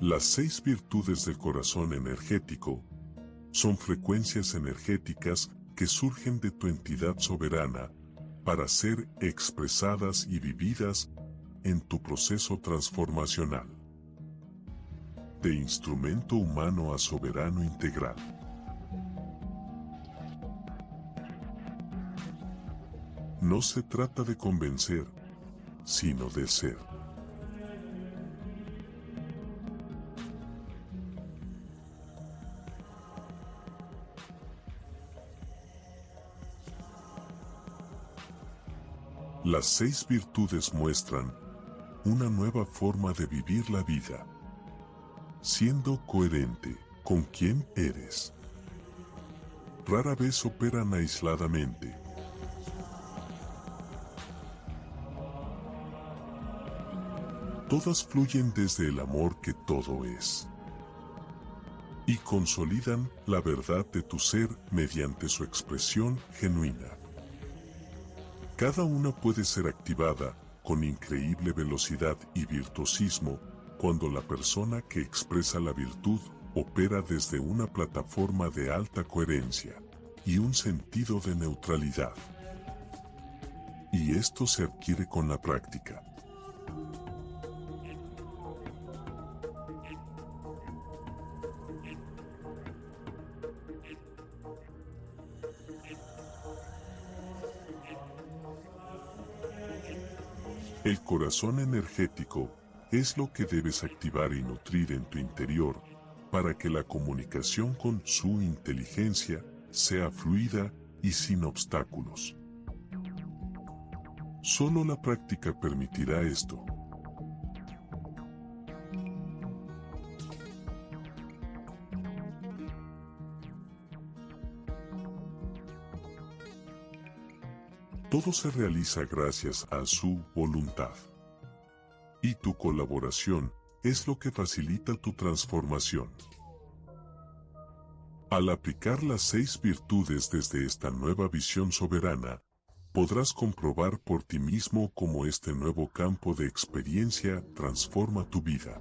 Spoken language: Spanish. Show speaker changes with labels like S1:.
S1: Las seis virtudes del corazón energético son frecuencias energéticas que surgen de tu entidad soberana para ser expresadas y vividas en tu proceso transformacional. De instrumento humano a soberano integral. No se trata de convencer, sino de ser. Las seis virtudes muestran una nueva forma de vivir la vida, siendo coherente con quien eres. Rara vez operan aisladamente. Todas fluyen desde el amor que todo es. Y consolidan la verdad de tu ser mediante su expresión genuina. Cada una puede ser activada con increíble velocidad y virtuosismo cuando la persona que expresa la virtud opera desde una plataforma de alta coherencia y un sentido de neutralidad. Y esto se adquiere con la práctica. El corazón energético es lo que debes activar y nutrir en tu interior para que la comunicación con su inteligencia sea fluida y sin obstáculos. Solo la práctica permitirá esto. Todo se realiza gracias a su voluntad. Y tu colaboración es lo que facilita tu transformación. Al aplicar las seis virtudes desde esta nueva visión soberana, podrás comprobar por ti mismo cómo este nuevo campo de experiencia transforma tu vida.